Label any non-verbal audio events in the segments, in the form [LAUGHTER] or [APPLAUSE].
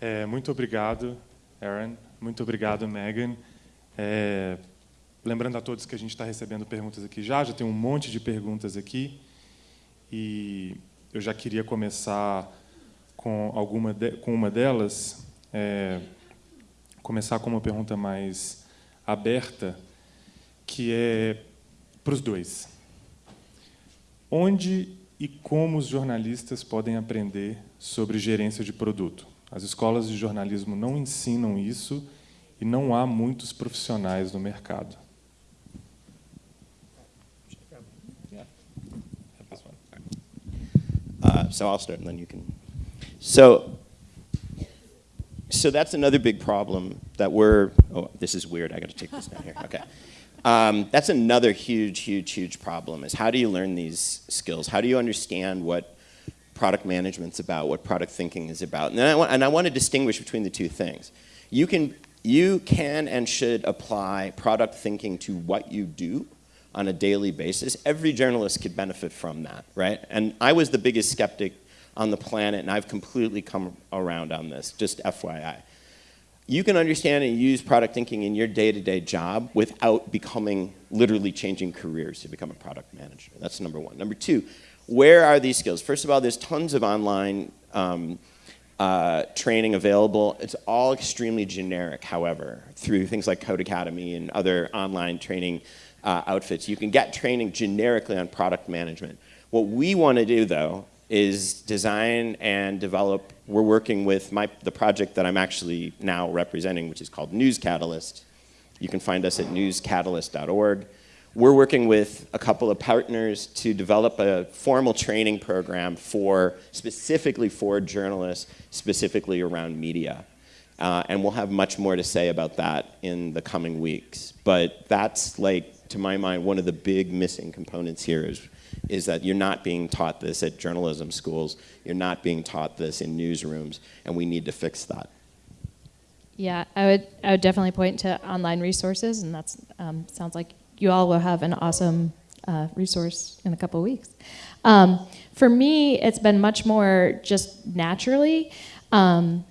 É, muito obrigado, Aaron. Muito obrigado, Megan. É, lembrando a todos que a gente está recebendo perguntas aqui já, já tem um monte de perguntas aqui. E eu já queria começar com, alguma de, com uma delas. É, começar com uma pergunta mais aberta, que é para os dois. Onde e como os jornalistas podem aprender sobre gerência de produto? As escolas de jornalismo não ensinam isso e não há muitos profissionais no mercado. Uh, so I'll start and then you can. So, so that's another big problem that we're, oh, this is weird, I gotta take this down here, okay. Um, that's another huge, huge, huge problem is how do you learn these skills? How do you understand what product management's about, what product thinking is about? And I, want, and I want to distinguish between the two things. You can, you can and should apply product thinking to what you do on a daily basis. Every journalist could benefit from that, right? And I was the biggest skeptic on the planet, and I've completely come around on this, just FYI. You can understand and use product thinking in your day-to-day -day job without becoming, literally changing careers to become a product manager. That's number one. Number two, where are these skills? First of all, there's tons of online um, uh, training available. It's all extremely generic, however, through things like Codecademy and other online training uh, outfits. You can get training generically on product management. What we want to do, though, is design and develop. We're working with my, the project that I'm actually now representing, which is called News Catalyst. You can find us at newscatalyst.org. We're working with a couple of partners to develop a formal training program for, specifically for journalists, specifically around media. Uh, and we'll have much more to say about that in the coming weeks. But that's like, to my mind, one of the big missing components here is, is that you're not being taught this at journalism schools, you're not being taught this in newsrooms, and we need to fix that. Yeah, I would, I would definitely point to online resources, and that um, sounds like you all will have an awesome uh, resource in a couple weeks. Um, for me, it's been much more just naturally. Um,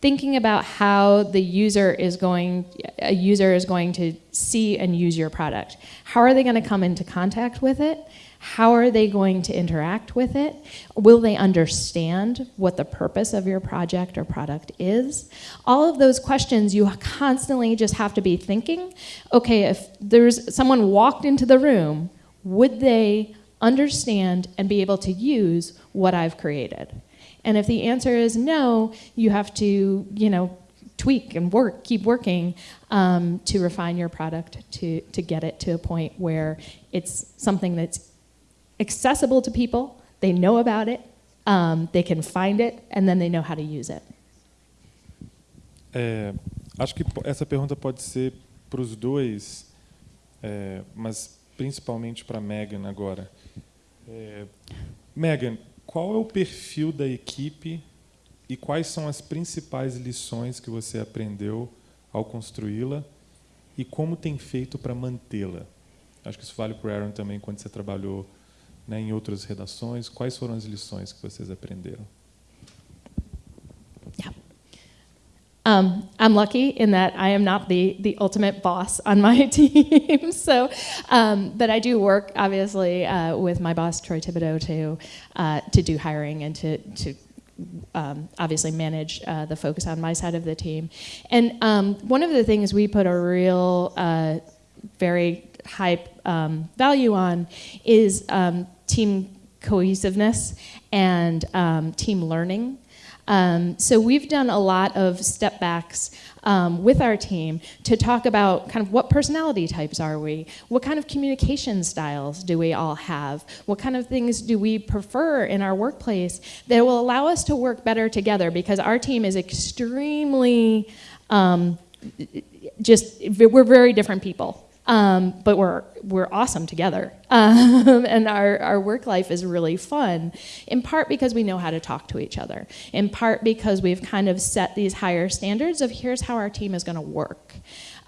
thinking about how the user is going, a user is going to see and use your product. How are they going to come into contact with it? How are they going to interact with it? Will they understand what the purpose of your project or product is? All of those questions you constantly just have to be thinking, okay, if there's someone walked into the room, would they understand and be able to use what I've created? And if the answer is no, you have to, you know, tweak and work, keep working um, to refine your product to, to get it to a point where it's something that's accessible to people, they know about it, um, they can find it, and then they know how to use it. É, acho que essa pergunta pode ser para os dois, é, mas principalmente para Megan agora. É, Megan, qual é o perfil da equipe e quais são as principais lições que você aprendeu ao construí-la e como tem feito para mantê-la? Acho que isso vale para o Aaron também quando você trabalhou né, em outras redações. Quais foram as lições que vocês aprenderam? Um, I'm lucky in that I am not the, the ultimate boss on my [LAUGHS] team. so, um, but I do work obviously uh, with my boss Troy Thibodeau to uh, to do hiring and to to um, obviously manage uh, the focus on my side of the team. And um, one of the things we put a real uh, very high um, value on is um, team cohesiveness and um, team learning. Um, so we've done a lot of step backs um, with our team to talk about kind of what personality types are we? What kind of communication styles do we all have? What kind of things do we prefer in our workplace that will allow us to work better together because our team is extremely um, just, we're very different people. Um, but we're, we're awesome together. [LAUGHS] Um, and our, our work life is really fun, in part because we know how to talk to each other, in part because we've kind of set these higher standards of here's how our team is gonna work.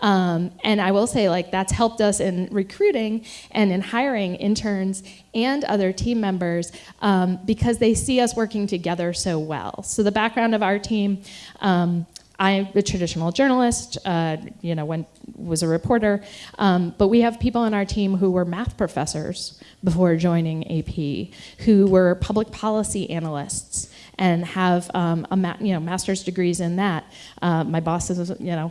Um, and I will say, like, that's helped us in recruiting and in hiring interns and other team members um, because they see us working together so well. So the background of our team, um, I'm a traditional journalist, uh, you know, when was a reporter, um, but we have people on our team who were math professors before joining AP, who were public policy analysts and have um, a you know master's degrees in that. Uh, my boss is you know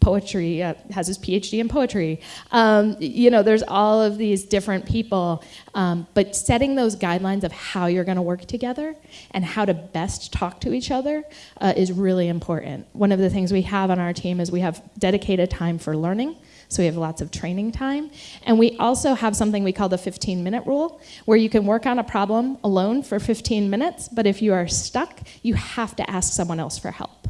poetry uh, has his PhD in poetry. Um, you know, there's all of these different people, um, but setting those guidelines of how you're going to work together and how to best talk to each other uh, is really important. One of the things we have on our team is we have dedicated time for learning. So we have lots of training time. And we also have something we call the 15 minute rule, where you can work on a problem alone for 15 minutes, but if you are stuck, you have to ask someone else for help.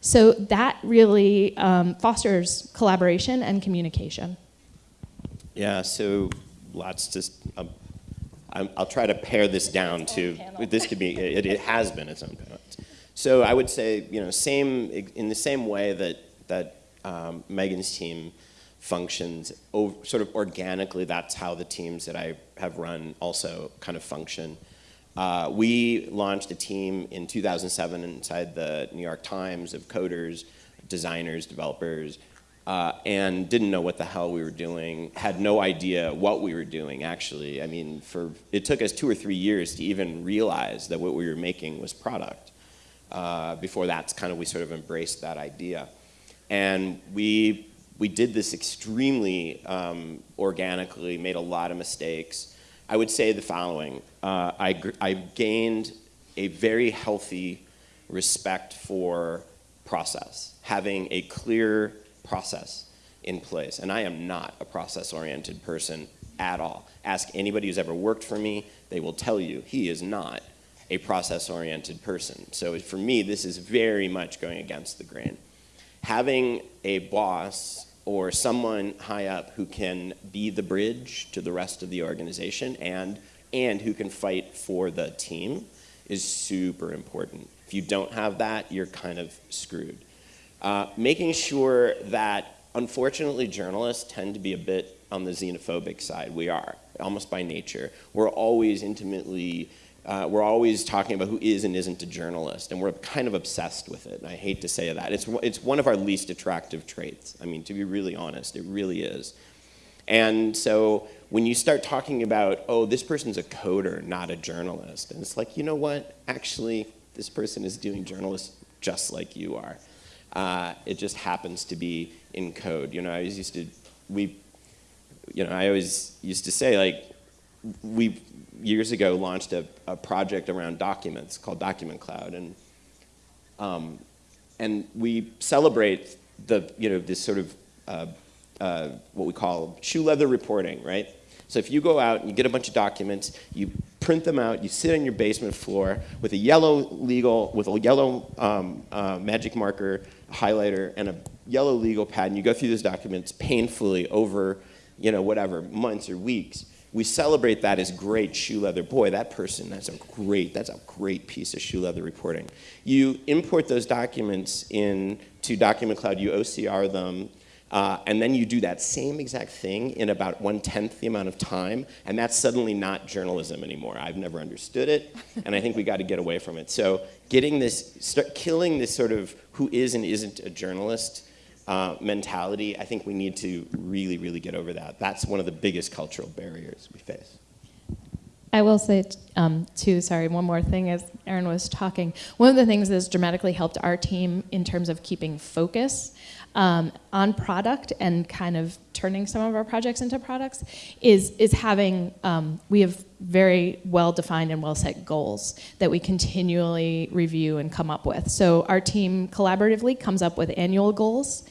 So that really um, fosters collaboration and communication. Yeah, so lots to. Um, i will try to pare this down to. This could be. It, it, has been its own panel. So I would say, you know, same in the same way that that um, Megan's team functions sort of organically. That's how the teams that I have run also kind of function. Uh, we launched a team in 2007 inside the New York Times of coders, designers, developers, uh, and didn't know what the hell we were doing, had no idea what we were doing actually. I mean, for it took us two or three years to even realize that what we were making was product. Uh, before that's kind of we sort of embraced that idea. And we, we did this extremely um, organically, made a lot of mistakes, I would say the following. Uh, I, I gained a very healthy respect for process, having a clear process in place. And I am not a process-oriented person at all. Ask anybody who's ever worked for me, they will tell you he is not a process-oriented person. So for me, this is very much going against the grain. Having a boss or someone high up who can be the bridge to the rest of the organization and, and who can fight for the team is super important. If you don't have that, you're kind of screwed. Uh, making sure that, unfortunately, journalists tend to be a bit on the xenophobic side. We are, almost by nature. We're always intimately uh, we're always talking about who is and isn't a journalist, and we're kind of obsessed with it. And I hate to say that. It's, it's one of our least attractive traits. I mean, to be really honest, it really is. And so when you start talking about, oh, this person's a coder, not a journalist, and it's like, you know what? Actually, this person is doing journalism just like you are. Uh, it just happens to be in code. You know, I used to, we, you know, I always used to say, like, we years ago launched a, a, project around documents called DocumentCloud, and um, and we celebrate the you know this sort of uh, uh, what we call shoe leather reporting, right? So if you go out and you get a bunch of documents, you print them out, you sit on your basement floor with a yellow legal, with a yellow um, uh, magic marker, highlighter, and a yellow legal pad, and you go through those documents painfully over, you know, whatever, months or weeks we celebrate that as great shoe leather. Boy, that person, that's a great, that's a great piece of shoe leather reporting. You import those documents into DocumentCloud, you OCR them, uh, and then you do that same exact thing in about one-tenth the amount of time, and that's suddenly not journalism anymore. I've never understood it, and I think we got to get away from it. So getting this, start killing this sort of who is and isn't a journalist uh, mentality, I think we need to really, really get over that. That's one of the biggest cultural barriers we face. I will say, um, too, sorry, one more thing as Aaron was talking. One of the things that's dramatically helped our team in terms of keeping focus um, on product and kind of turning some of our projects into products is, is having, um, we have very well defined and well set goals that we continually review and come up with. So our team collaboratively comes up with annual goals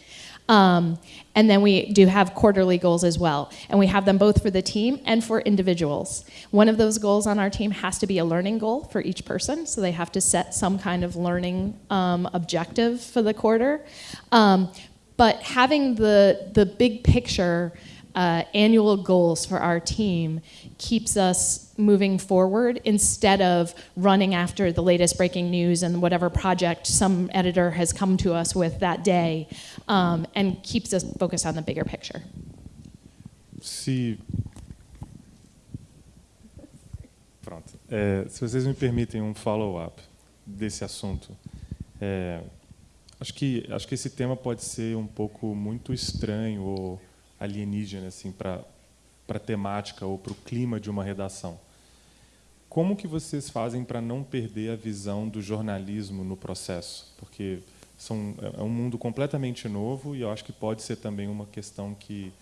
um, and then we do have quarterly goals as well. And we have them both for the team and for individuals. One of those goals on our team has to be a learning goal for each person. So they have to set some kind of learning um, objective for the quarter. Um, but having the, the big picture uh, annual goals for our team keeps us moving forward instead of running after the latest breaking news and whatever project some editor has come to us with that day um, and keeps us focused on the bigger picture. Se. Pronto. É, se vocês me permitem um follow-up desse assunto. É, acho, que, acho que esse tema pode ser um pouco muito estranho ou alienígena assim, para a temática ou para o clima de uma redação. Como que vocês fazem para não perder a visão do jornalismo no processo? Porque são, é um mundo completamente novo e eu acho que pode ser também uma questão que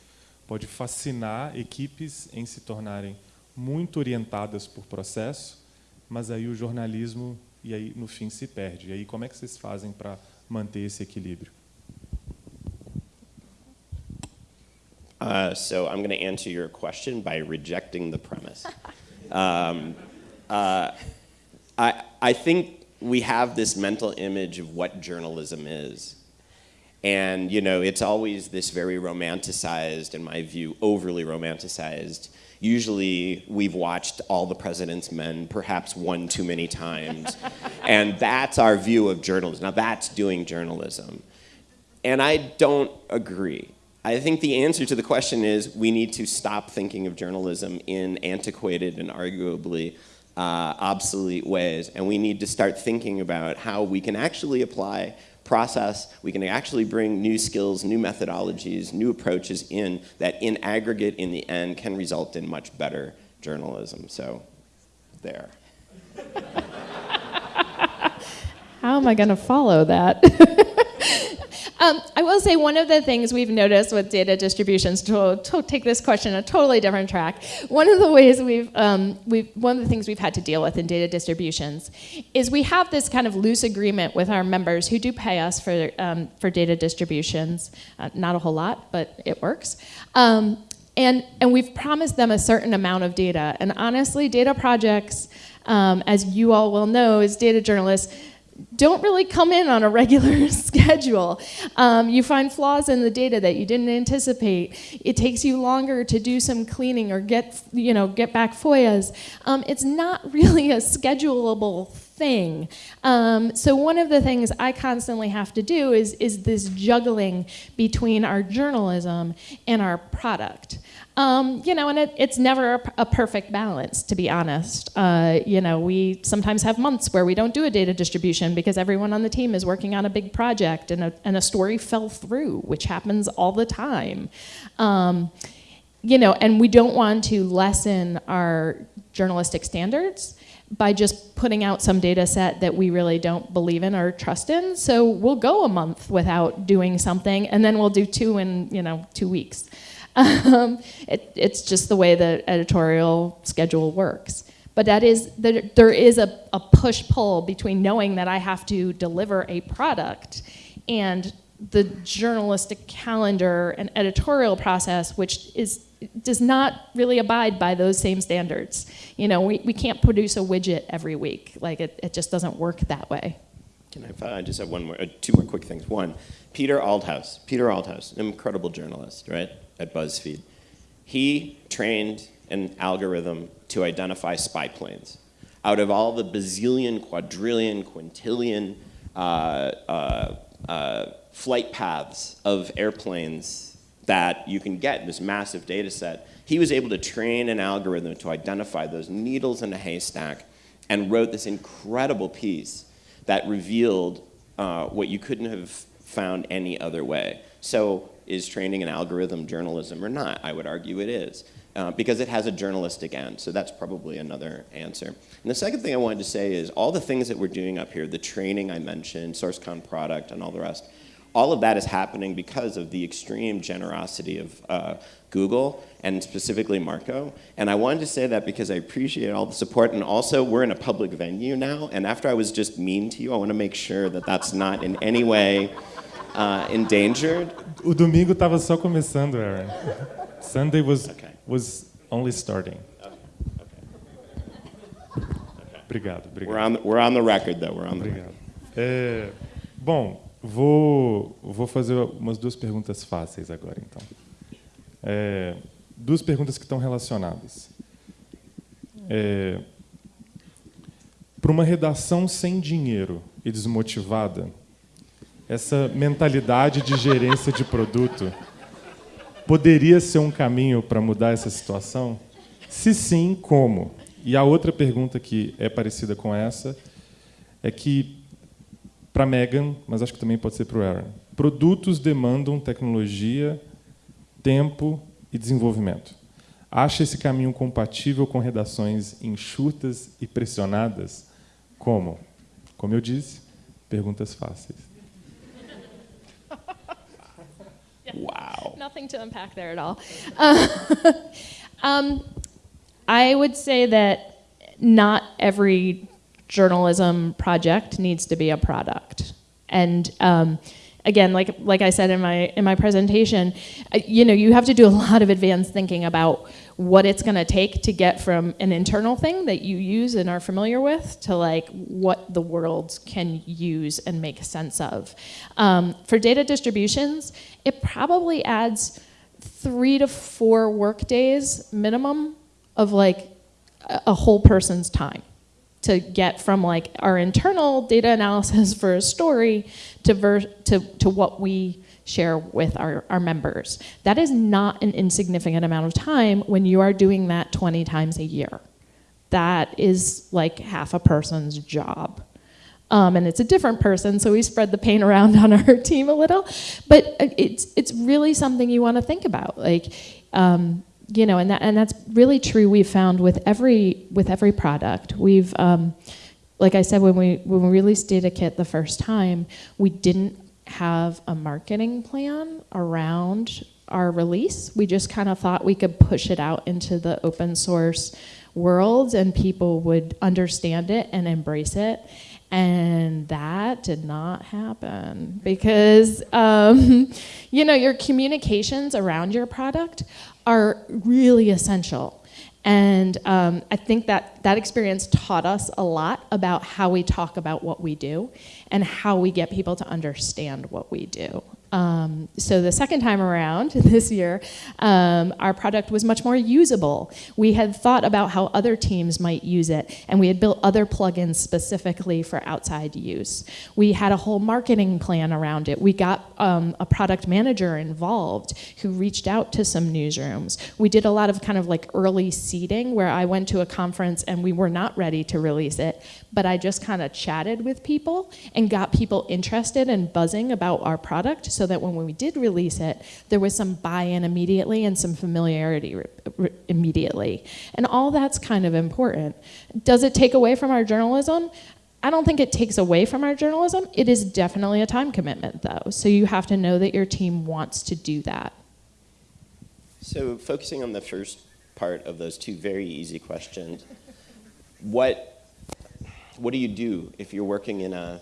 pode fascinar equipes em se tornarem muito orientadas por processo, mas aí o jornalismo e aí no fim se perde. E aí como é que vocês fazem para manter esse equilíbrio? Uh, so I'm going to answer your question by rejecting the premise. [LAUGHS] um, uh, I, I think we have this mental image of what journalism is. And, you know, it's always this very romanticized, in my view, overly romanticized. Usually we've watched All the President's Men perhaps one too many times. [LAUGHS] and that's our view of journalism. Now that's doing journalism. And I don't agree. I think the answer to the question is we need to stop thinking of journalism in antiquated and arguably uh, obsolete ways, and we need to start thinking about how we can actually apply process, we can actually bring new skills, new methodologies, new approaches in that in aggregate, in the end, can result in much better journalism. So, there. [LAUGHS] How am I going to follow that? [LAUGHS] Um, I will say one of the things we've noticed with data distributions, to, to take this question a totally different track, one of the ways we've, um, we've, one of the things we've had to deal with in data distributions is we have this kind of loose agreement with our members who do pay us for, um, for data distributions. Uh, not a whole lot, but it works. Um, and, and we've promised them a certain amount of data. And honestly, data projects, um, as you all will know as data journalists, don't really come in on a regular [LAUGHS] schedule. Um, you find flaws in the data that you didn't anticipate. It takes you longer to do some cleaning or get, you know, get back FOIAs. Um, it's not [LAUGHS] really a schedulable thing. Um, so one of the things I constantly have to do is, is this juggling between our journalism and our product. Um, you know, and it, it's never a, a, perfect balance, to be honest. Uh, you know, we sometimes have months where we don't do a data distribution because everyone on the team is working on a big project and a, and a story fell through, which happens all the time. Um, you know, and we don't want to lessen our journalistic standards by just putting out some data set that we really don't believe in or trust in. So we'll go a month without doing something, and then we'll do two in, you know, two weeks. [LAUGHS] Um, it, it's just the way the editorial schedule works. But that is, there is a, a push-pull between knowing that I have to deliver a product and the journalistic calendar and editorial process, which is does not really abide by those same standards. You know, we, we can't produce a widget every week. Like, it, it just doesn't work that way. Can I, I just have one more, uh, two more quick things. One, Peter Aldhous. Peter Aldhous, an incredible journalist, right? At BuzzFeed. He trained an algorithm to identify spy planes. Out of all the bazillion, quadrillion, quintillion uh, uh, uh, flight paths of airplanes that you can get in this massive data set, he was able to train an algorithm to identify those needles in a haystack and wrote this incredible piece that revealed uh, what you couldn't have found any other way. So is training an algorithm journalism or not? I would argue it is. Uh, because it has a journalistic end. So that's probably another answer. And the second thing I wanted to say is all the things that we're doing up here, the training I mentioned, SRCCON product, and all the rest, all of that is happening because of the extreme generosity of uh, Google and specifically Marco. And I wanted to say that because I appreciate all the support and also we're in a public venue now and after I was just mean to you, I want to make sure that that's not in any way uh, endangered. O domingo estava só começando, Aaron. [LAUGHS] Sunday was okay. was only starting. Obrigado, obrigado. We're on, we're on the record, though. We're on the obrigado. É, bom, vou, vou fazer umas duas perguntas fáceis agora, então. É, duas perguntas que estão relacionadas. É, Para uma redação sem dinheiro e desmotivada, essa mentalidade de gerência de produto poderia ser um caminho para mudar essa situação? Se sim, como? E a outra pergunta que é parecida com essa é que, para Megan, mas acho que também pode ser para o Aaron, produtos demandam tecnologia, tempo e desenvolvimento. Acha esse caminho compatível com redações enxutas e pressionadas? Como? Como eu disse, perguntas fáceis. Wow. [LAUGHS] Nothing to unpack there at all. Uh, [LAUGHS] um, I would say that not every journalism project needs to be a product. And um, again, like like I said in my in my presentation, uh, you know, you have to do a lot of advanced thinking about what it's going to take to get from an internal thing that you use and are familiar with to like what the world can use and make sense of. Um, for data distributions, it probably adds three to four work days minimum of like a, whole person's time to get from like our internal data analysis [LAUGHS] for a story to, to, to what we share with our, our members. That is not an insignificant amount of time when you are doing that 20 times a year. That is like half a person's job. Um, and it's a different person, so we spread the pain around [LAUGHS] on our team a little. But uh, it's, it's really something you want to think about. Like, um, you know, and, that, and that's really true we've found with every, with every product. We've, um, like I said, when we, when we released DataKit the first time, we didn't have a marketing plan around our release. We just kind of thought we could push it out into the open source world and people would understand it and embrace it. And that did not happen because, um, [LAUGHS] you know, your communications around your product are really essential. And um, I think that that experience taught us a lot about how we talk about what we do and how we get people to understand what we do. Um, so the second time around [LAUGHS] this year, um, our product was much more usable. We had thought about how other teams might use it, and we had built other plugins specifically for outside use. We had a whole marketing plan around it. We got um, a product manager involved who reached out to some newsrooms. We did a lot of kind of like early seeding where I went to a conference and we were not ready to release it, but I just kind of chatted with people and got people interested and buzzing about our product. So so that when we did release it, there was some buy-in immediately and some familiarity immediately. And all that's kind of important. Does it take away from our journalism? I don't think it takes away from our journalism. It is definitely a time commitment, though. So you have to know that your team wants to do that. So focusing on the first part of those two very easy questions, what, what do you do if you're working in a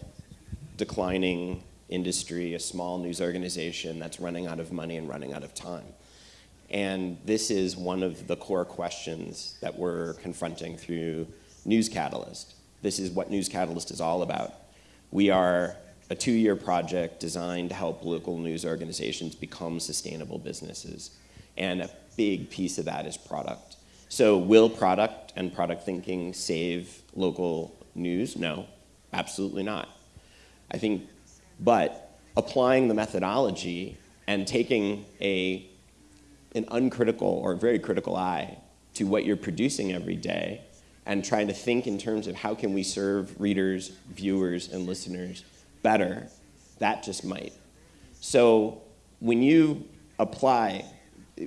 declining industry, a small news organization that's running out of money and running out of time. And this is one of the core questions that we're confronting through News Catalyst. This is what News Catalyst is all about. We are a two-year project designed to help local news organizations become sustainable businesses. And a big piece of that is product. So will product and product thinking save local news? No, absolutely not. I think but applying the methodology and taking a, an uncritical or very critical eye to what you're producing every day and trying to think in terms of how can we serve readers, viewers, and listeners better, that just might. So when you apply,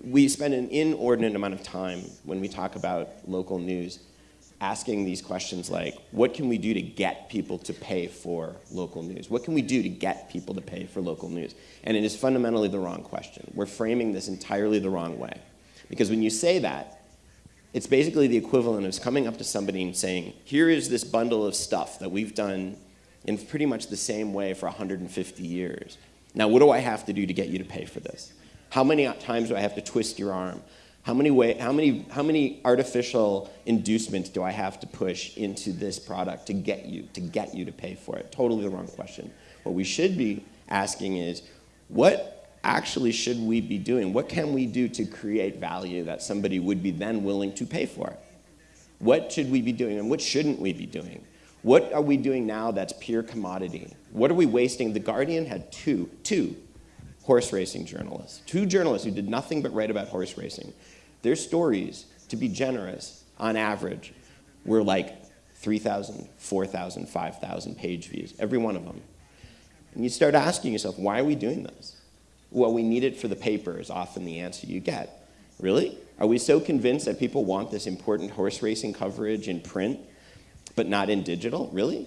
we spend an inordinate amount of time when we talk about local news asking these questions like, what can we do to get people to pay for local news? What can we do to get people to pay for local news? And it is fundamentally the wrong question. We're framing this entirely the wrong way. Because when you say that, it's basically the equivalent of coming up to somebody and saying, here is this bundle of stuff that we've done in pretty much the same way for 150 years. Now, what do I have to do to get you to pay for this? How many times do I have to twist your arm? How many, way, how, many, how many artificial inducements do I have to push into this product to get you, to get you to pay for it? Totally the wrong question. What we should be asking is, what actually should we be doing? What can we do to create value that somebody would be then willing to pay for? What should we be doing and what shouldn't we be doing? What are we doing now that's pure commodity? What are we wasting? The Guardian had two, two horse racing journalists, two journalists who did nothing but write about horse racing. Their stories, to be generous, on average, were like 3,000, 4,000, 5,000 page views, every one of them. And you start asking yourself, why are we doing this? Well, we need it for the paper is often the answer you get. Really? Are we so convinced that people want this important horse racing coverage in print, but not in digital? Really?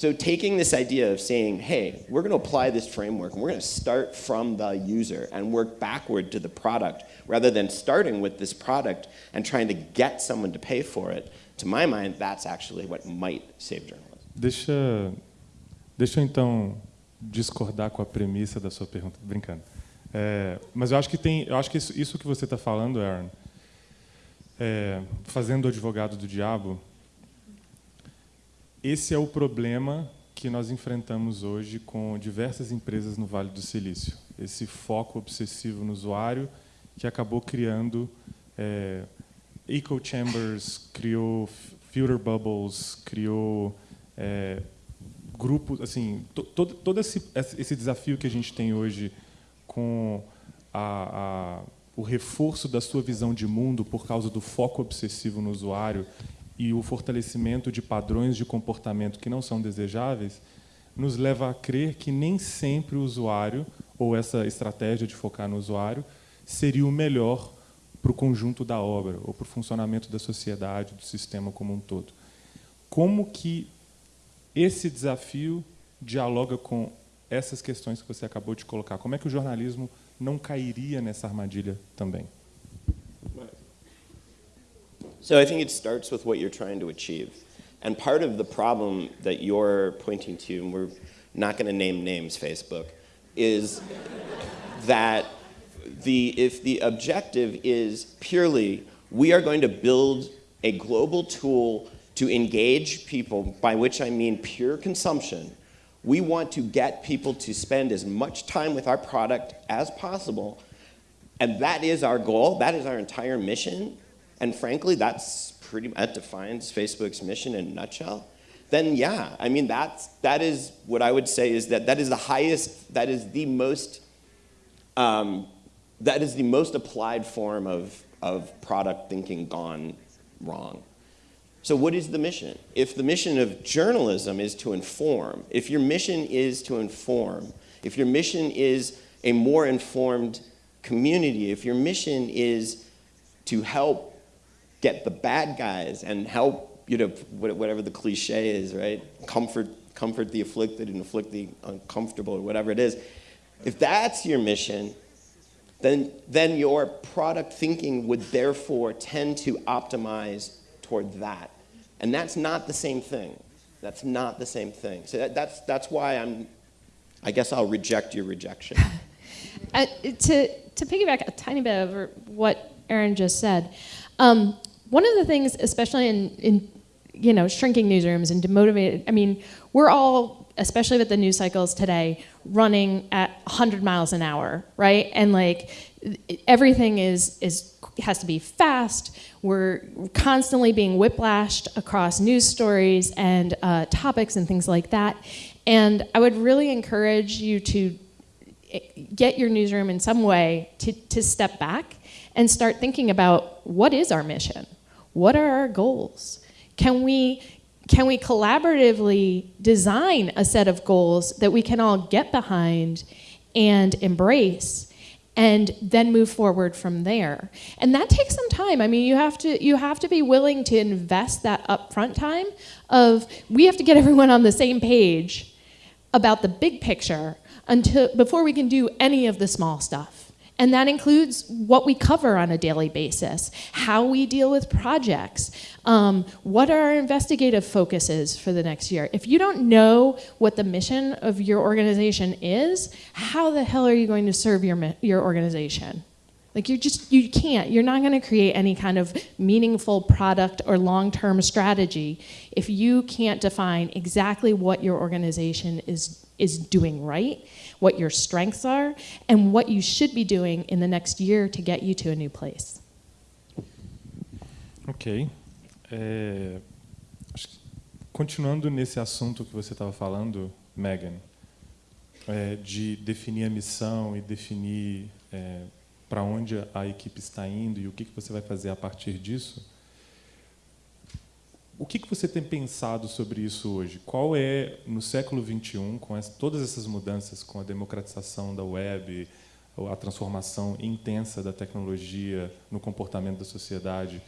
So taking this idea of saying, hey, we're going to apply this framework, and we're going to start from the user and work backward to the product, rather than starting with this product and trying to get someone to pay for it, to my mind, that's actually what might save journalism. Deixa, deixa eu então discordar com a premissa da sua pergunta, brincando. É, mas eu acho que tem, eu acho que isso, isso que você está falando, Aaron, é, fazendo o advogado do diabo, esse é o problema que nós enfrentamos hoje com diversas empresas no Vale do Silício. Esse foco obsessivo no usuário que acabou criando é, echo chambers, criou filter bubbles, criou é, grupos, assim, to, todo, todo esse, esse desafio que a gente tem hoje com a, a, o reforço da sua visão de mundo por causa do foco obsessivo no usuário e o fortalecimento de padrões de comportamento que não são desejáveis, nos leva a crer que nem sempre o usuário, ou essa estratégia de focar no usuário, seria o melhor para o conjunto da obra, ou para o funcionamento da sociedade, do sistema como um todo. Como que esse desafio dialoga com essas questões que você acabou de colocar? Como é que o jornalismo não cairia nessa armadilha também? So I think it starts with what you're trying to achieve. And part of the problem that you're pointing to, and we're not going to name names, Facebook, is that the, if the objective is purely we are going to build a global tool to engage people, by which I mean pure consumption, we want to get people to spend as much time with our product as possible. And that is our goal, that is our entire mission. And frankly, that's pretty, that defines Facebook's mission in a nutshell. Then yeah, I mean, that's, that is what I would say is that that is the highest, that is the most, um, that is the most applied form of, of product thinking gone wrong. So what is the mission? If the mission of journalism is to inform, if your mission is to inform, if your mission is a more informed community, if your mission is to help get the bad guys and help, you know, whatever the cliche is, right? Comfort, comfort the afflicted and afflict the uncomfortable or whatever it is. If that's your mission, then, then your product thinking would therefore tend to optimize toward that. And that's not the same thing. That's not the same thing. So that, that's, that's why I'm, I guess I'll reject your rejection. [LAUGHS] uh, to, to piggyback a tiny bit over what Aaron just said, um, one of the things, especially in, in you know, shrinking newsrooms and demotivated, I mean, we're all, especially with the news cycles today, running at 100 miles an hour, right? And like everything is, is has to be fast. We're constantly being whiplashed across news stories and uh, topics and things like that. And I would really encourage you to eh, get your newsroom in some way to, to step back and start thinking about what is our mission? What are our goals? Can we, can we collaboratively design a set of goals that we can all get behind and embrace and then move forward from there. And that takes some time. I mean, you have to you have to be willing to invest that upfront time of we have to get [LAUGHS] everyone on the same page about the big picture until before we can do any of the small stuff. And that includes what we cover on a daily basis, how we deal with projects, um, what are our investigative focuses for the next year. If you don't know what the mission of your organization is, how the hell are you going to serve your, your organization? Like you just you can't. You're not going to create any kind of meaningful product or long-term strategy if you can't define exactly what your organization is is doing right, what your strengths are, and what you should be doing in the next year to get you to a new place. Ok. É, continuando nesse assunto que você estava falando, Megan, é, de definir a missão e definir é, para onde a equipe está indo e o que, que você vai fazer a partir disso. O que, que você tem pensado sobre isso hoje? Qual é, no século XXI, com essa, todas essas mudanças, com a democratização da web, a transformação intensa da tecnologia no comportamento da sociedade,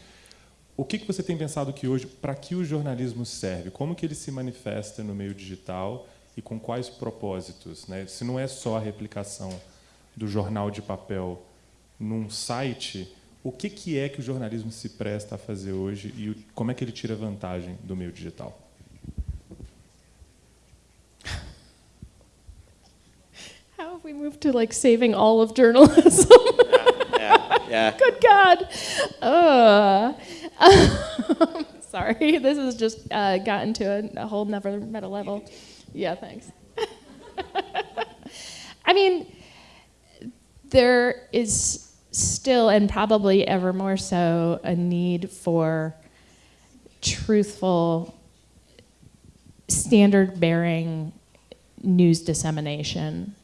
o que, que você tem pensado que hoje, para que o jornalismo serve? Como que ele se manifesta no meio digital e com quais propósitos? Né? Se não é só a replicação do jornal de papel num site, o que, que é que o jornalismo se presta a fazer hoje e como é que ele tira vantagem do meio digital? [LAUGHS] How have we moved to like saving all of journalism? [LAUGHS] Yeah, yeah. Good God. Uh, [LAUGHS] sorry, this has just uh, gotten to a, a whole nother meta level. Yeah, thanks. I mean, there is still, and probably ever more so, a need for truthful, standard bearing news dissemination.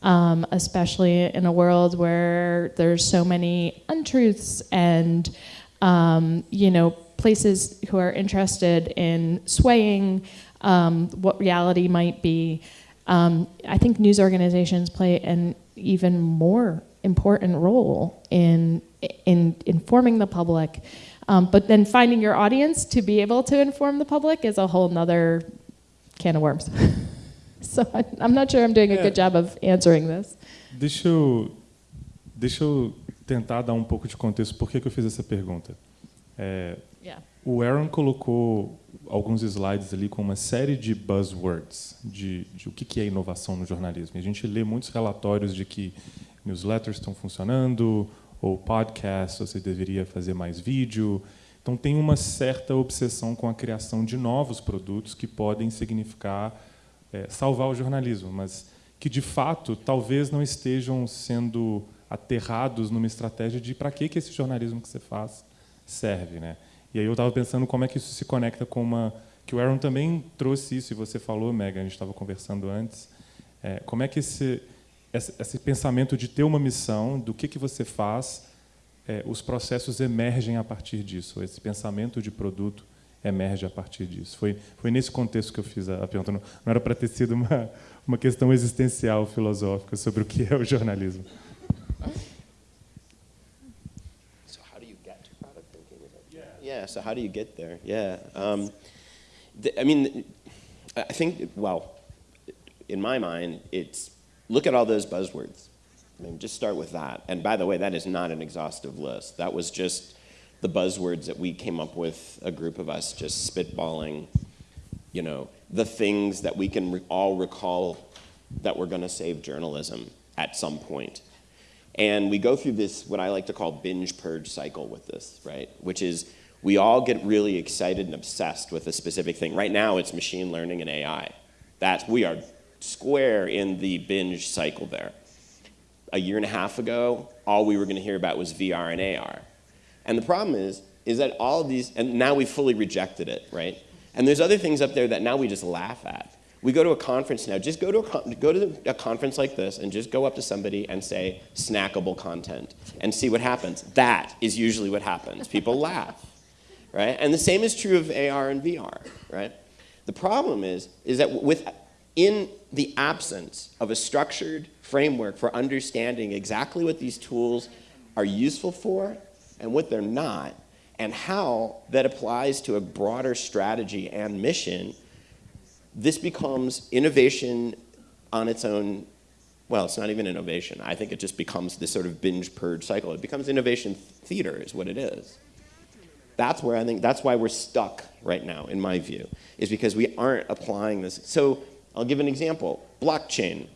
Um, especially in a world where there's so many untruths and um, you know places who are interested in swaying um, what reality might be. Um, I think news organizations play an even more important role in in informing the public. Um, but then finding your audience to be able to inform the public is a whole nother can of worms. [LAUGHS] so I, I'm not sure I'm doing a good job of answering this. Deixa eu, deixa eu tentar dar um pouco de contexto por que, que eu fiz essa pergunta. É, Yeah. o Aaron colocou alguns slides ali com uma série de buzzwords, de, de o que que é inovação no jornalismo. E a gente lê muitos relatórios de que newsletters estão funcionando, ou podcasts, você deveria fazer mais vídeo. Então tem uma certa obsessão com a criação de novos produtos que podem significar é, salvar o jornalismo, mas que de fato talvez não estejam sendo aterrados numa estratégia de para que que esse jornalismo que você faz serve, né? E aí eu estava pensando como é que isso se conecta com uma que o Aaron também trouxe isso e você falou, Megan, a gente estava conversando antes. É, como é que esse, esse pensamento de ter uma missão, do que que você faz, é, os processos emergem a partir disso. Esse pensamento de produto emerge a partir disso. Foi foi nesse contexto que eu fiz a, a pergunta. Não, não era para ter sido uma [LAUGHS] uma questão existencial filosófica sobre o que é o jornalismo. So how do you get to product thinking? That- Yeah. So how do you get there? Yeah. Um, th- I mean, I think. Well, in my mind, it's look at all those buzzwords. I mean, just start with that. And by the way, that is not an exhaustive list. That was just the buzzwords that we came up with, a group of us just spitballing, you know, the things that we can re- all recall that we're going to save journalism at some point. And we go through this, what I like to call binge purge cycle with this, right? Which is we all get really excited and obsessed with a specific thing. Right now, it's machine learning and AI. That's, we are square in the binge cycle there. A year and a half ago, all we were going to hear about was VR and AR. And the problem is, is that all of these, and now we've fully rejected it, right? And there's other things up there that now we just laugh at. We go to a conference now, just go to a, go to a conference like this and just go up to somebody and say snackable content and see what happens. That is usually what happens. People [LAUGHS] laugh, right? And the same is true of AR and VR, right? The problem is, is that with, in the absence of a structured framework for understanding exactly what these tools are useful for and what they're not, and how that applies to a broader strategy and mission, this becomes innovation on its own. Well, it's not even innovation. I think it just becomes this sort of binge purge cycle. It becomes innovation theater, is what it is. That's where I think that's why we're stuck right now, in my view, is because we aren't applying this. So I'll give an example: blockchain.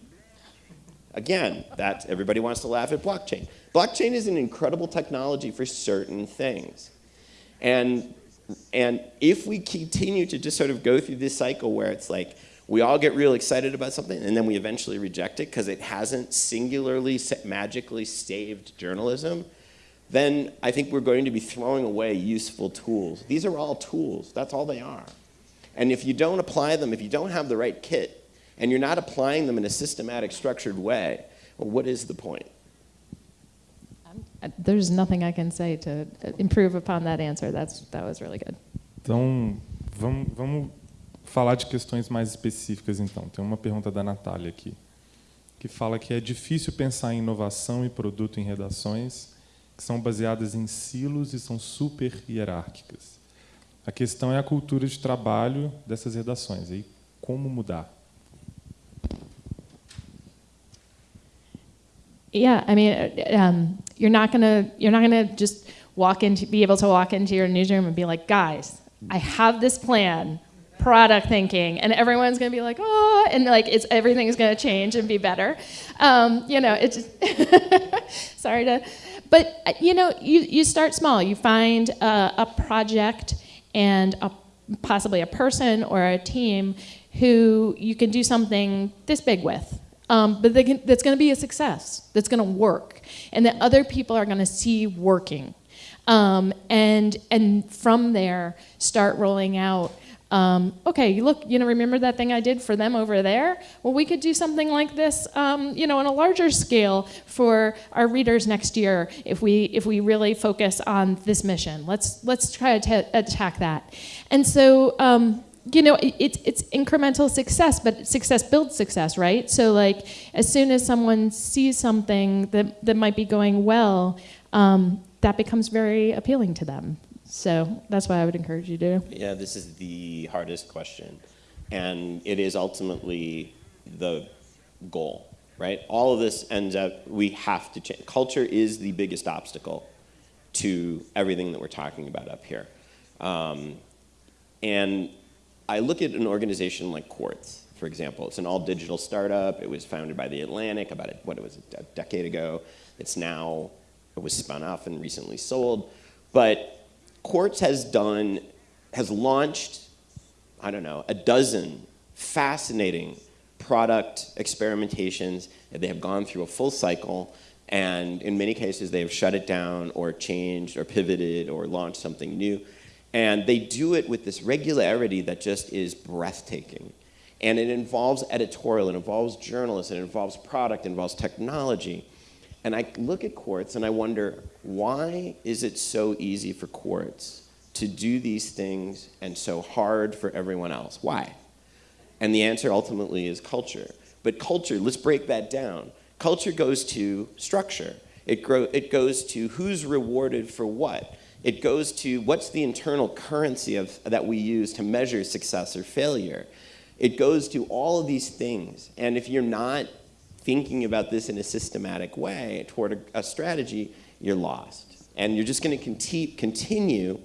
Again, that everybody wants to laugh at blockchain. Blockchain is an incredible technology for certain things. And, and if we continue to just sort of go through this cycle where it's like, we all get real excited about something and then we eventually reject it because it hasn't singularly, magically saved journalism, then I think we're going to be throwing away useful tools. These are all tools, that's all they are. And if you don't apply them, if you don't have the right kit, and you're not applying them in a systematic, structured way, well, what is the point? Uh, There's nothing I can say to uh, improve upon that answer. That's, that was really good. Então, vamos, vamos falar de questões mais específicas, então. Tem uma pergunta da Natália aqui, que fala que é difícil pensar em inovação e produto em redações que são baseadas em silos e são super hierárquicas. A questão é a cultura de trabalho dessas redações. E como mudar? Yeah, I mean, uh, um, you're not gonna you're not gonna just walk into be able to walk into your newsroom and be like, guys, I have this plan, product thinking, and everyone's gonna be like, oh, and like it's everything's gonna change and be better. Um, you know, it's [LAUGHS] sorry to, but uh, you know, you you start small. You find a, a project and a, possibly a person or a team who you can do something this big with um, but can, that's going to be a success, that's going to work, and that other people are going to see working. Um, and, and from there, start rolling out. Um, okay, look, you know, remember that thing I did for them over there? Well, we could do something like this, um, you know, on a larger scale for our readers next year if we if we really focus on this mission. Let's let's try to attack that. And so um, you know, it's it's incremental success, but success builds success, right? So like, as soon as someone sees something that that might be going well, um, that becomes very appealing to them. So that's why I would encourage you to. Yeah, this is the hardest question, and it is ultimately the goal, right? All of this ends up we have to change. Culture is the biggest obstacle to everything that we're talking about up here, um, and I look at an organization like Quartz, for example. It's an all-digital startup. It was founded by The Atlantic about, a, what, it was a decade ago. It's now, it was spun off and recently sold. But Quartz has done, has launched, I don't know, a dozen fascinating product experimentations. They have gone through a full cycle. And in many cases, they have shut it down or changed or pivoted or launched something new. And they do it with this regularity that just is breathtaking. And it involves editorial, it involves journalists, it involves product, it involves technology. And I look at Quartz and I wonder, why is it so easy for Quartz to do these things and so hard for everyone else? Why? And the answer ultimately is culture. But culture, let's break that down. Culture goes to structure. It, grow, it goes to who's rewarded for what. It goes to what's the internal currency of, that we use to measure success or failure. It goes to all of these things. And if you're not thinking about this in a systematic way toward a, a strategy, you're lost. And you're just going to conti continue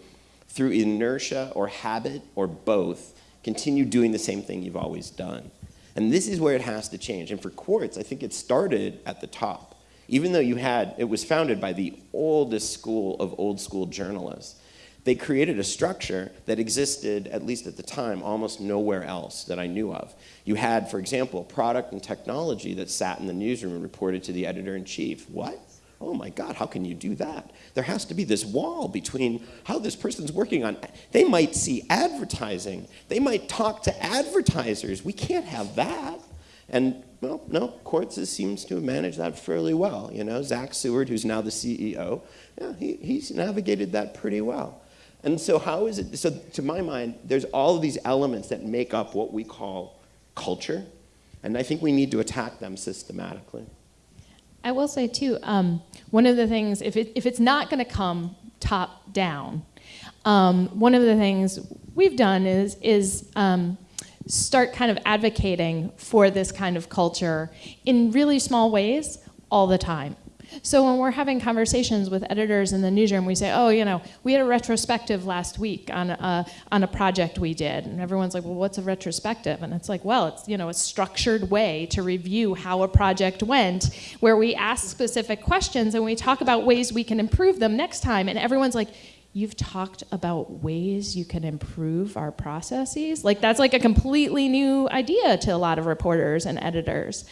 through inertia or habit or both, continue doing the same thing you've always done. And this is where it has to change. And for Quartz, I think it started at the top even though you had, it was founded by the oldest school of old school journalists, they created a structure that existed, at least at the time, almost nowhere else that I knew of. You had, for example, product and technology that sat in the newsroom and reported to the editor-in-chief. What? Oh my God, how can you do that? There has to be this wall between how this person's working on. They might see advertising. They might talk to advertisers. We can't have that. And well, no, Quartz seems to have managed that fairly well. You know, Zach Seward, who's now the CEO, yeah, he, he's navigated that pretty well. And so how is it, so to my mind, there's all of these elements that make up what we call culture, and I think we need to attack them systematically. I will say too, um, one of the things, if, it, if it's not gonna come top down, um, one of the things we've done is, is um, start kind of advocating for this kind of culture in really small ways all the time. So when we're having conversations with editors in the newsroom, we say, "Oh, you know, we had a retrospective last week on a, on a project we did," and everyone's like, "Well, what's a retrospective?" And it's like, "Well, it's you know a structured way to review how a project went, where we ask specific questions and we talk about ways we can improve them next time." And everyone's like you've talked about ways you can improve our processes. Like that's like a completely new idea to a lot of reporters and editors.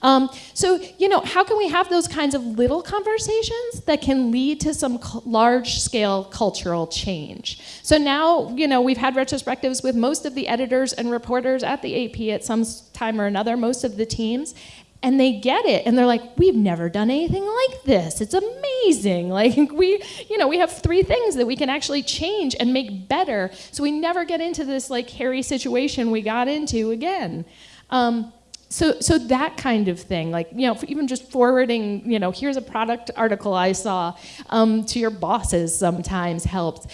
Um, so, you know, how can we have those kinds of little conversations that can lead to some large scale cultural change? So now, you know, we've had retrospectives with most of the editors and reporters at the AP at some time or another, most of the teams, and they get it and they're like we've never done anything like this. It's amazing. [LAUGHS] Like we you know we have three things that we can actually change and make better so we never get into this like hairy situation we got into again. Um, so so that kind of thing like you know even just forwarding you know here's a product article i saw um, to your bosses sometimes helps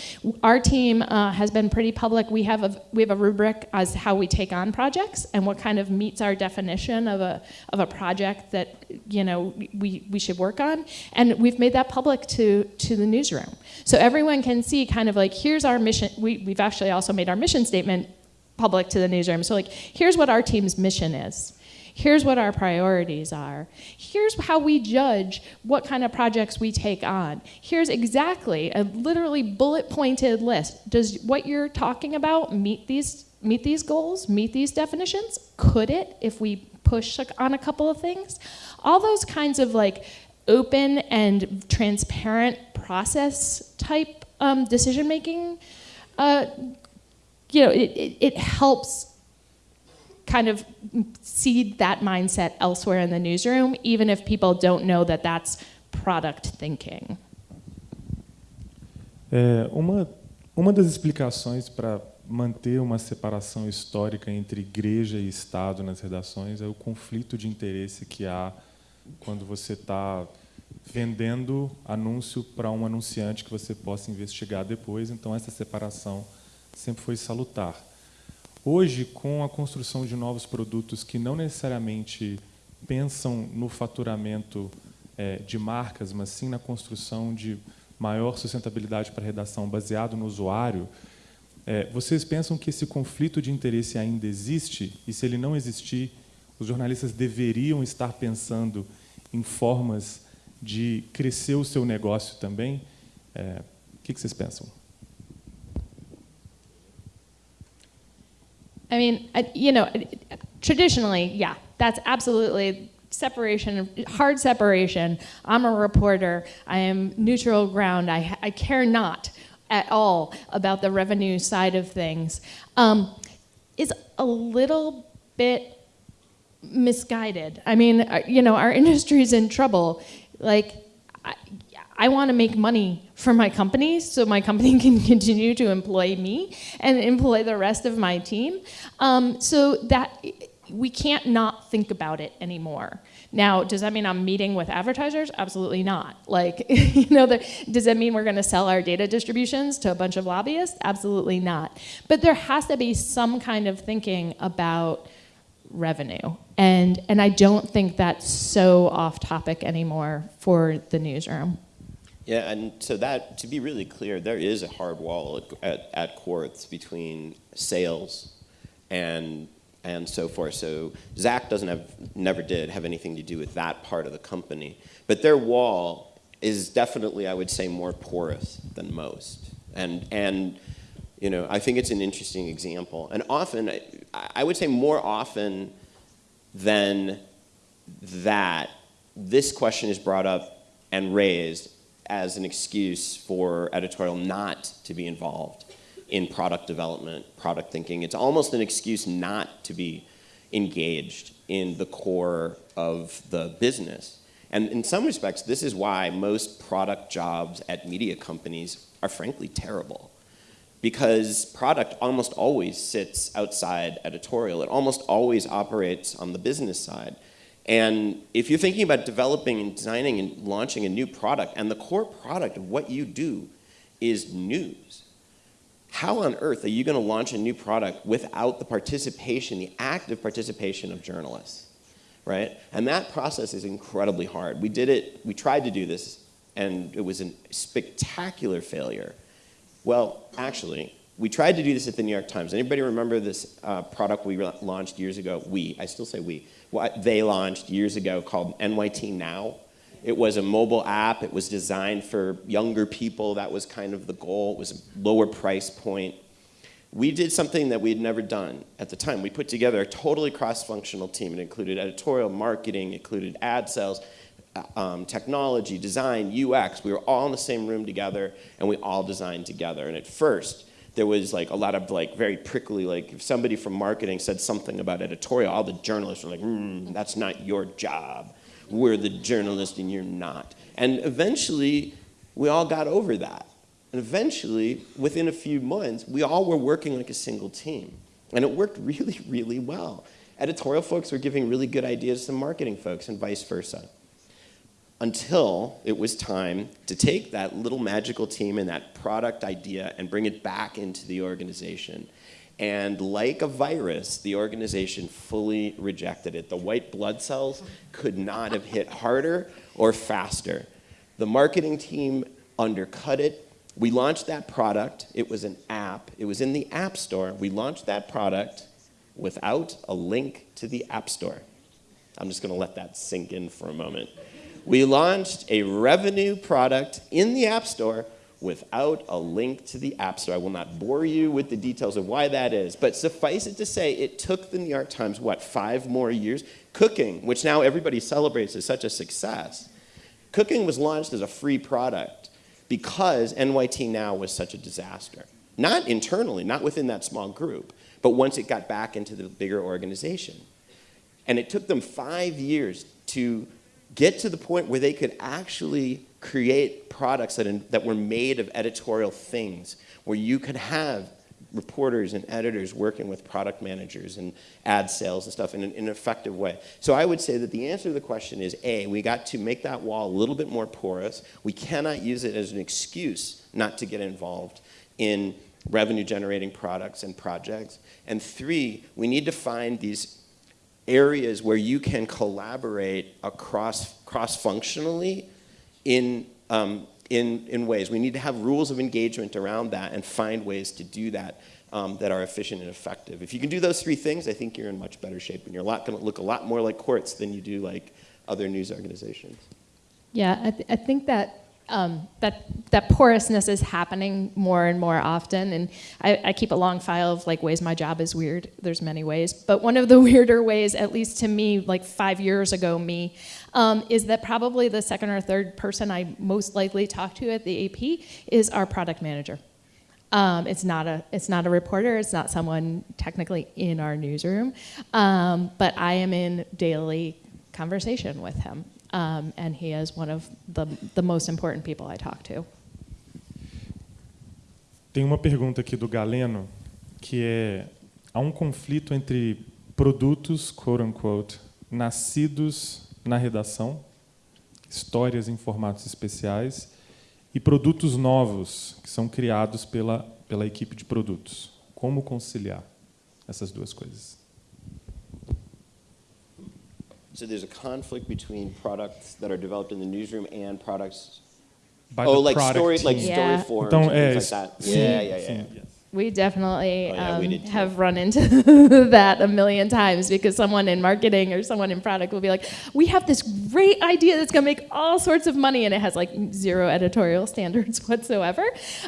our team uh, has been pretty public. We have a we have a rubric as how we take on projects and what kind of meets our definition of a of a project that you know we we should work on. And we've made that public to to the newsroom. So everyone can see kind of like here's our mission we, we've actually also made our mission statement public to the newsroom. So like here's what our team's mission is Here's what our priorities are. Here's how we judge what kind of projects we take on. Here's exactly a literally bullet pointed list. Does what you're talking about meet these meet these goals, meet these definitions? Could it if we push on a couple of things? All those kinds of like open and transparent process type um, decision making, uh, you know, it, it, it helps kind of seed that mindset elsewhere in the newsroom, even if people don't know that that's product thinking. É, uma, uma das explicações para manter uma separação histórica entre igreja e Estado nas redações é o conflito de interesse que há quando você está vendendo anúncio para um anunciante que você possa investigar depois. Então, essa separação sempre foi salutar. Hoje, com a construção de novos produtos que não necessariamente pensam no faturamento é, de marcas, mas sim na construção de maior sustentabilidade para a redação baseado no usuário, é, vocês pensam que esse conflito de interesse ainda existe? E se ele não existir, os jornalistas deveriam estar pensando em formas de crescer o seu negócio também? É, o que, vocês pensam? I mean, you know, traditionally, yeah, that's absolutely separation, hard separation. I'm a reporter. I am neutral ground. I, I care not at all about the revenue side of things. Um, is a little bit misguided. I mean, uh, you know, our [LAUGHS] industry is in trouble. Like, I, I want to make money for my company so my company [LAUGHS] can continue to employ me and employ the rest of my team. Um, so that we can't not think about it anymore. Now, does that mean I'm meeting with advertisers? Absolutely not. Like, [LAUGHS] you know, the, does that mean we're going to sell our data distributions to a bunch of lobbyists? Absolutely not. But there has to be some kind of thinking about revenue. And, and I don't think that's so off topic anymore for the newsroom. Yeah, and so that, to be really clear, there is a hard wall at, at, at Quartz between sales and and so forth. So Zach doesn't have, never did have anything to do with that part of the company. But their wall is definitely, I would say, more porous than most. And, and you know, I think it's an interesting example. And often, I would say more often than that, this question is brought up and raised as an excuse for editorial not to be involved in product development, product thinking. It's almost an excuse not to be engaged in the core of the business. And in some respects, this is why most product jobs at media companies are frankly terrible. Because product almost always sits outside editorial. It almost always operates on the business side. And if you're thinking about developing and designing and launching a new product, and the core product of what you do is news, how on earth are you going to launch a new product without the participation, the active participation of journalists? right? And that process is incredibly hard. We did it, we tried to do this, and it was a spectacular failure. Well, actually, we tried to do this at the New York Times. Anybody remember this uh, product we launched years ago? We, I still say we. What they launched years ago called NYT Now. It was a mobile app. It was designed for younger people. That was kind of the goal. It was a lower price point. We did something that we had never done at the time. We put together a totally cross-functional team. It included editorial, marketing, included ad sales, uh, um, technology, design, UX. We were all in the same room together, and we all designed together. And at first, there was like a lot of like very prickly, like if somebody from marketing said something about editorial, all the journalists were like, mm, that's not your job. We're the journalist and you're not. And eventually, we all got over that. And eventually, within a few months, we all were working like a single team. And it worked really, really well. Editorial folks were giving really good ideas to marketing folks and vice versa until it was time to take that little magical team and that product idea and bring it back into the organization. And like a virus, the organization fully rejected it. The white blood cells could not have hit harder or faster. The marketing team undercut it. We launched that product. It was an app. It was in the App Store. We launched that product without a link to the App Store. I'm just going to let that sink in for a moment we launched a revenue product in the App Store without a link to the App Store. I will not bore you with the details of why that is, but suffice it to say, it took the New York Times, what, five more years? Cooking, which now everybody celebrates as such a success. Cooking was launched as a free product because NYT Now was such a disaster. Not internally, not within that small group, but once it got back into the bigger organization. And it took them five years to get to the point where they could actually create products that, in, that were made of editorial things, where you could have reporters and editors working with product managers and ad sales and stuff in an, in an, effective way. So I would say that the answer to the question is A, we got to make that wall a little bit more porous. We cannot use it as an excuse not to get involved in revenue generating products and projects. And three, we need to find these areas where you can collaborate across cross-functionally in, um, in, in ways. We need to have rules of engagement around that and find ways to do that um, that are efficient and effective. If you can do those three things, I think you're in much better shape and you're going to look a lot more like Quartz than you do like other news organizations. Yeah, I, th I think that um, that that porousness is happening more and more often. And I, I, keep a long file of like ways my job is weird. There's many ways, but one of the [LAUGHS] weirder ways, at least to me, like five years ago, me, um, is that probably the second or third person I most likely talk to at the AP is our product manager. Um, it's not a it's not a reporter. It's not someone technically in our newsroom, um, but I am in daily conversation with him um, and he is one of the, the most important people I talk to. Tem uma pergunta aqui do Galeno, que é, há um conflito entre produtos, quote unquote, nascidos na redação, histórias em formatos especiais, e produtos novos, que são criados pela, pela equipe de produtos. Como conciliar essas duas coisas? So there's a conflict between products that are developed in the newsroom and products. By oh, the like story, like Yeah. story forms Então, and é, things like that. Yeah, yeah, yeah. yeah. We definitely Oh, yeah, um, did too. have run into [LAUGHS] that a million times because someone in marketing or someone in product will be like, "We have this great idea that's going to make all sorts of money," and it has like zero editorial [LAUGHS] standards whatsoever.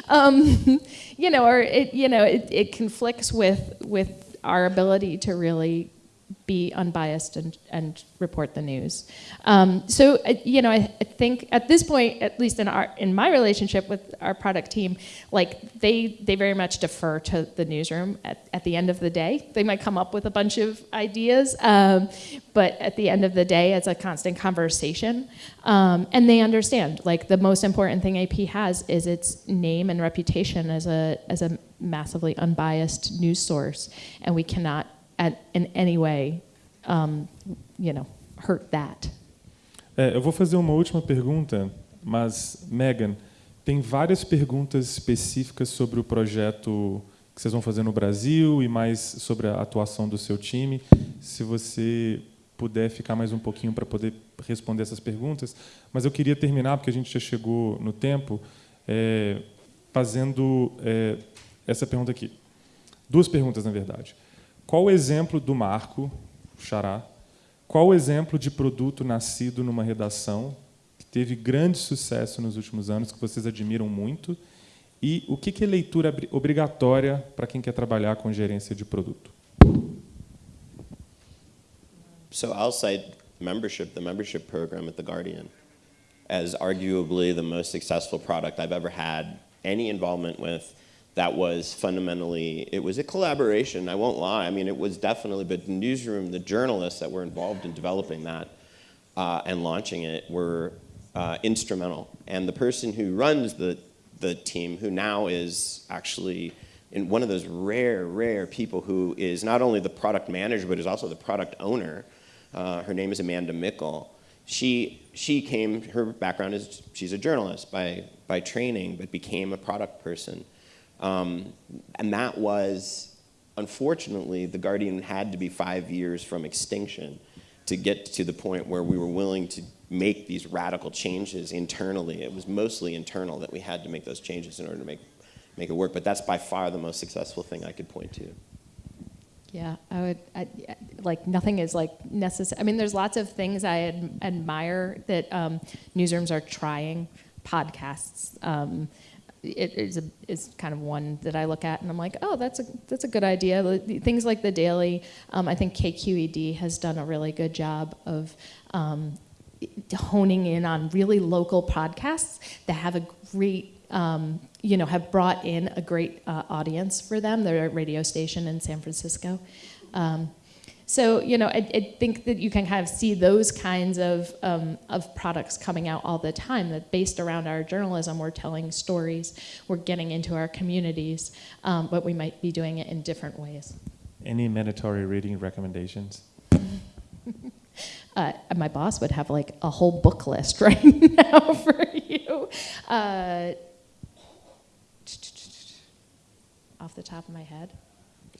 Um, [LAUGHS] you know, or it you know it, it conflicts with with our ability to really be unbiased and, and report the news. Um, so, uh, you know, I, I, think at this point, at least in our in my relationship with our product team, like they they very much defer to the newsroom at, at the end of the day. They might come up with a bunch of ideas, um, but at the end of the day, it's a constant conversation, um, and they understand. Like the most important thing AP has is its name and reputation as a as a massively unbiased news source, and we cannot at, in any way, um, you know, hurt that. É, eu vou fazer uma última pergunta, mas Megan, tem várias perguntas específicas sobre o projeto que vocês vão fazer no Brasil e mais sobre a atuação do seu time. Se você puder ficar mais um pouquinho para poder responder essas perguntas, mas eu queria terminar, porque a gente já chegou no tempo, é, fazendo é, essa pergunta aqui. Duas perguntas, na verdade. Qual o exemplo do Marco, Xará, qual o exemplo de produto nascido numa redação que teve grande sucesso nos últimos anos, que vocês admiram muito, e o que é leitura obrigatória para quem quer trabalhar com gerência de produto? So I'll cite membership, the membership program at The Guardian, as arguably the most successful product I've ever had any involvement with that was fundamentally, it was a collaboration, I won't lie. I mean, it was definitely, but the newsroom, the journalists that were involved in developing that uh, and launching it were uh, instrumental. And the person who runs the, the team, who now is actually in one of those rare, rare people who is not only the product manager, but is also the product owner, uh, her name is Amanda Mickle. She, she came, her background is she's a journalist by, by training, but became a product person. Um, and that was, unfortunately, The Guardian had to be five years from extinction to get to the point where we were willing to make these radical changes internally. It was mostly internal that we had to make those changes in order to make, make it work. But that's by far the most successful thing I could point to. Yeah, I would, I, like, nothing is like necessary. I mean, there's lots of things I ad admire that um, newsrooms are trying, podcasts, um, it is, a, is kind of one that I look at and I'm like, oh, that's a, that's a good idea. Things like the daily, um, I think KQED has done a really good job of um, honing in on really local podcasts that have a great, um, you know, have brought in a great uh, audience for them. They're a radio station in San Francisco. Um, so, you know, I, I, think that you can kind of see those kinds of, um, of products coming out all the time that based around our journalism, we're telling stories, we're getting into our communities, um, but we might be doing it in different ways. Any mandatory reading recommendations? [LAUGHS] uh, my boss would have like a whole book list [LAUGHS] right now for you. Uh, off the top of my head.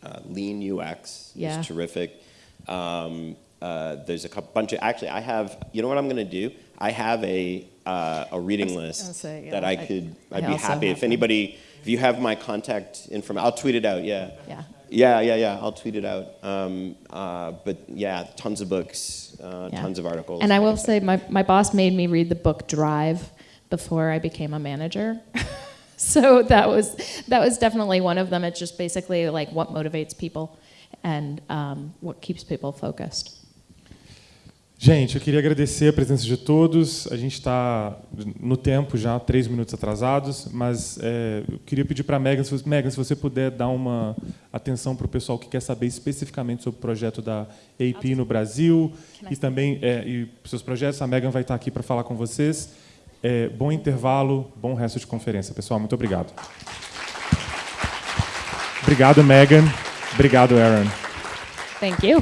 Uh, Lean UX yeah. is terrific. Um, uh, there's a couple, bunch of, actually, I have, you know what I'm going to do? I have a, uh, a reading list say, yeah, that I, could, I I'd be happy if anybody, if you have my contact information, I'll tweet it out, yeah. Yeah. Yeah, yeah, yeah, I'll tweet it out. Um, uh, but yeah, tons of books, uh, Yeah. tons of articles. And I will say, my, my boss made me read the book Drive before I became a manager. [LAUGHS] so that was, that was definitely one of them. It's just basically like what motivates people and um, what keeps people focused. Gente, eu queria agradecer a presença de todos. A gente está no tempo já, três minutos atrasados, mas é, eu queria pedir para a Megan, se, Megan, se você puder dar uma atenção para o pessoal que quer saber especificamente sobre o projeto da AP no Brasil e também é, e seus projetos. A Megan vai estar aqui para falar com vocês. É, bom intervalo, bom resto de conferência. Pessoal, muito obrigado. Obrigado, Megan. Obrigado, Aaron. Thank you.